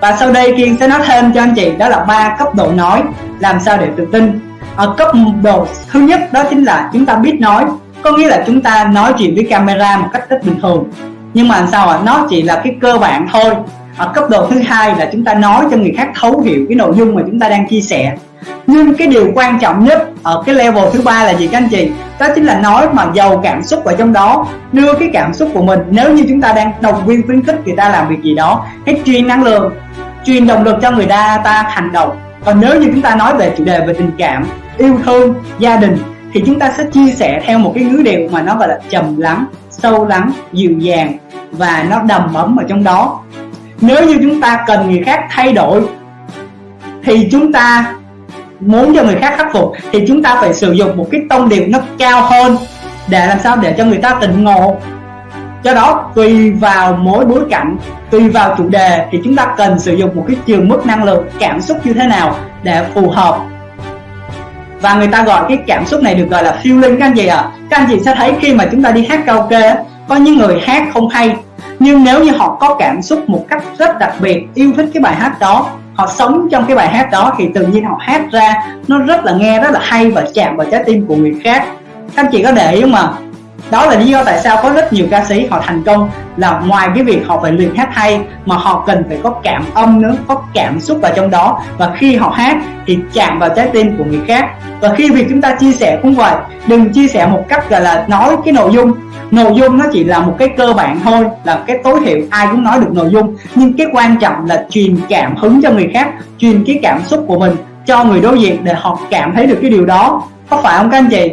và sau đây kiên sẽ nói thêm cho anh chị, đó là ba cấp độ nói, làm sao để tự tin. Ở cấp độ thứ nhất đó chính là chúng ta biết nói, có nghĩa là chúng ta nói chuyện với camera một cách rất bình thường. Nhưng mà làm sao ạ? Nó chỉ là cái cơ bản thôi ở cấp độ thứ hai là chúng ta nói cho người khác thấu hiểu cái nội dung mà chúng ta đang chia sẻ. Nhưng cái điều quan trọng nhất ở cái level thứ ba là gì các anh chị? Đó chính là nói mà giàu cảm xúc ở trong đó, đưa cái cảm xúc của mình. Nếu như chúng ta đang động viên khuyến khích người ta làm việc gì đó, hãy truyền năng lượng, truyền động lực cho người ta ta hành động. Còn nếu như chúng ta nói về chủ đề về tình cảm, yêu thương, gia đình thì chúng ta sẽ chia sẻ theo một cái ngữ điệu mà nó gọi là trầm lắng, sâu lắng, dịu dàng và nó đầm ấm ở trong đó nếu như chúng ta cần người khác thay đổi, thì chúng ta muốn cho người khác khắc phục, thì chúng ta phải sử dụng một cái tông điệu nó cao hơn để làm sao để cho người ta tỉnh ngộ do đó, tùy vào mỗi bối cảnh, tùy vào chủ đề, thì chúng ta cần sử dụng một cái trường mức năng lượng cảm xúc như thế nào để phù hợp và người ta gọi cái cảm xúc này được gọi là feeling các anh chị ạ à. các anh chị sẽ thấy khi mà chúng ta đi hát karaoke có những người hát không hay, nhưng nếu như họ có cảm xúc một cách rất đặc biệt, yêu thích cái bài hát đó, họ sống trong cái bài hát đó thì tự nhiên họ hát ra, nó rất là nghe rất là hay và chạm vào trái tim của người khác. Các anh chị có để ý không ạ? Đó là lý do tại sao có rất nhiều ca sĩ họ thành công, là ngoài cái việc họ phải luyện hát hay, mà họ cần phải có cảm âm nữa, có cảm xúc vào trong đó. Và khi họ hát thì chạm vào trái tim của người khác. Và khi việc chúng ta chia sẻ cũng vậy, đừng chia sẻ một cách gọi là nói cái nội dung. Nội dung nó chỉ là một cái cơ bản thôi, là cái tối thiểu ai cũng nói được nội dung. Nhưng cái quan trọng là truyền cảm hứng cho người khác, truyền cái cảm xúc của mình cho người đối diện để họ cảm thấy được cái điều đó. Có phải không các anh chị?